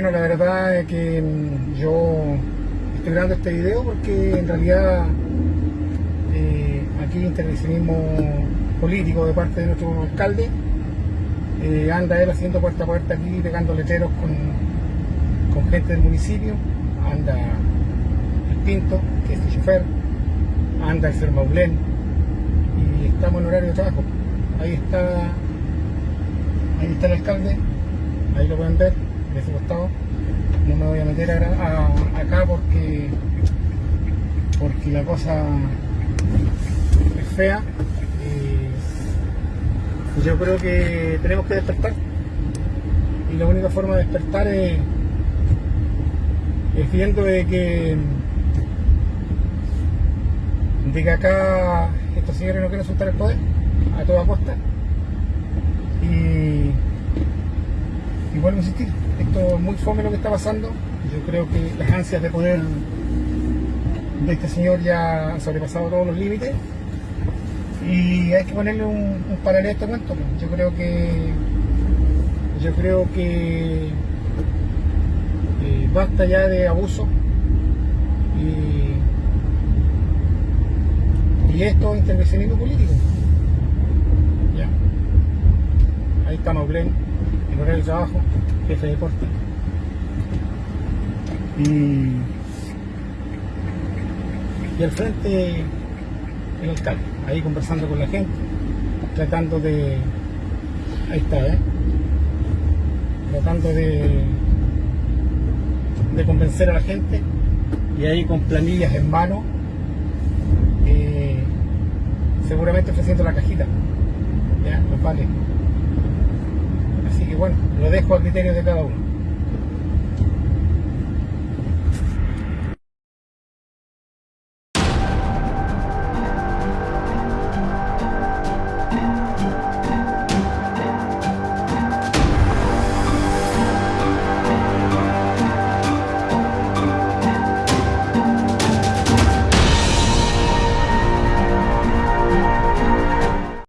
la verdad es que mm, yo estoy grabando este video porque en realidad eh, aquí intervencionismo político de parte de nuestro alcalde. Eh, anda él haciendo puerta a puerta aquí, pegando letreros con, con gente del municipio. Anda el Pinto, que es el chofer. Anda el Fermaulén. Y estamos en horario de trabajo. Ahí está, ahí está el alcalde. Ahí lo pueden ver, costado. No me voy a meter acá porque, porque la cosa es fea. Eh, yo creo que tenemos que despertar. Y la única forma de despertar es, es viendo de que, de que acá estos señores no quieren soltar el poder a toda costa. Y, y vuelvo a insistir, esto es muy fome lo que está pasando. Yo creo que las ansias de poder de este señor ya han sobrepasado todos los límites y hay que ponerle un, un paralelo a este cuento. pues. Yo creo que yo creo que eh, basta ya de abuso y, esto es intervencionismo político. Ya. Ahí está Maulén, de trabajo, jefe de deporte. Y, y al frente el alcalde, ahí conversando con la gente, tratando de. Ahí está, ¿eh? Tratando de. de convencer a la gente, y ahí con planillas en mano, eh, seguramente ofreciendo la cajita, ¿ya? Los vale. Bueno, lo dejo a criterio de cada uno.